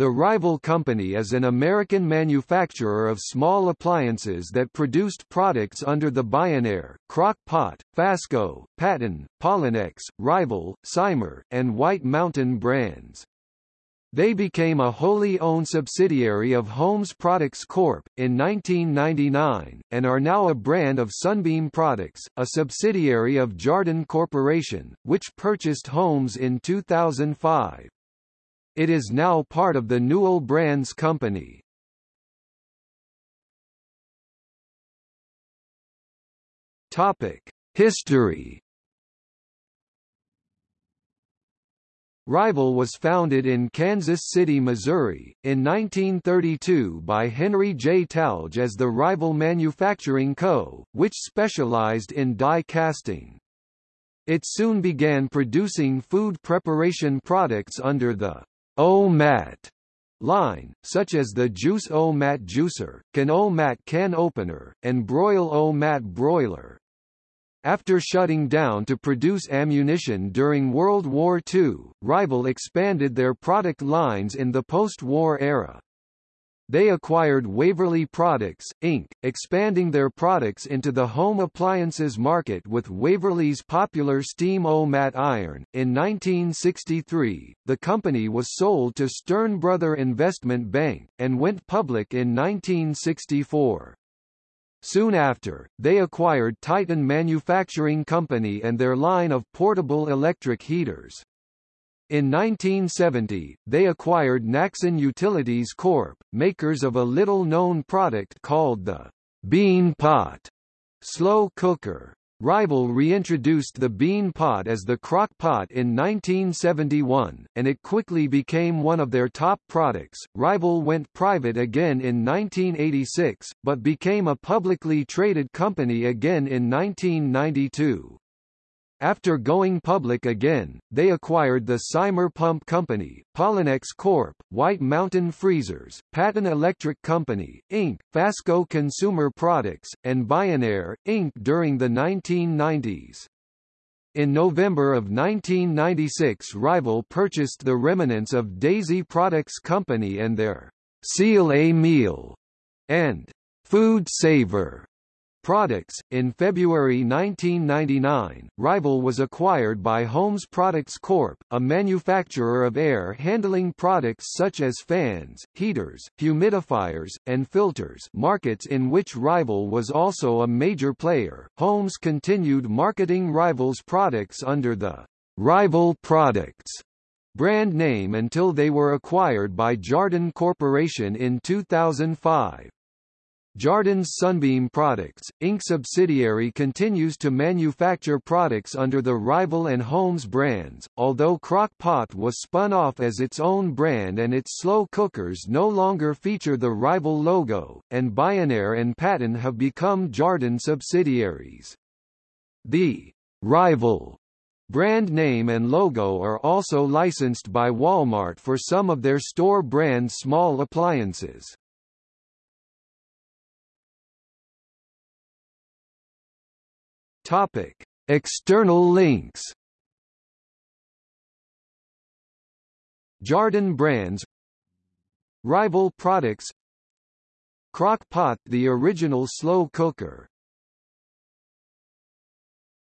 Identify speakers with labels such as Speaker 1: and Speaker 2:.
Speaker 1: The rival company is an American manufacturer of small appliances that produced products under the Bionaire, Crock Pot, Fasco, Patton, Pollenex, Rival, Simer, and White Mountain brands. They became a wholly owned subsidiary of Holmes Products Corp. in 1999, and are now a brand of Sunbeam Products, a subsidiary of Jarden Corporation, which purchased Holmes in 2005. It is now part of the Newell Brands company. Topic: History. Rival was founded in Kansas City, Missouri, in 1932 by Henry J. Talge as the Rival Manufacturing Co., which specialized in die casting. It soon began producing food preparation products under the O-Mat line, such as the Juice O-Mat juicer, Can O-Mat can opener, and Broil O-Mat broiler. After shutting down to produce ammunition during World War II, Rival expanded their product lines in the post-war era. They acquired Waverly Products, Inc., expanding their products into the home appliances market with Waverly's popular Steam O-Mat iron. In 1963, the company was sold to Stern Brother Investment Bank, and went public in 1964. Soon after, they acquired Titan Manufacturing Company and their line of portable electric heaters. In 1970, they acquired Naxon Utilities Corp., makers of a little-known product called the Bean Pot slow cooker. Rival reintroduced the bean pot as the crock pot in 1971, and it quickly became one of their top products. Rival went private again in 1986, but became a publicly traded company again in 1992. After going public again, they acquired the Simer Pump Company, Pollenex Corp., White Mountain Freezers, Patton Electric Company, Inc., Fasco Consumer Products, and Bionaire, Inc. during the 1990s. In November of 1996 Rival purchased the remnants of Dazey Products Company and their Seal A Meal and Food Saver Products. In February 1999, Rival was acquired by Holmes Products Corp., a manufacturer of air handling products such as fans, heaters, humidifiers, and filters, markets in which Rival was also a major player. Holmes continued marketing Rival's products under the Rival Products brand name until they were acquired by Jarden Corporation in 2005. Jarden's Sunbeam Products, Inc. subsidiary continues to manufacture products under the Rival and Holmes brands, although Crock Pot was spun off as its own brand and its slow cookers no longer feature the Rival logo, and Bionaire and Patton have become Jarden subsidiaries. The Rival brand name and logo are also licensed by Walmart for some of their store brand small appliances. Topic: External links. Jarden brands. Rival products. Crock Pot the original slow cooker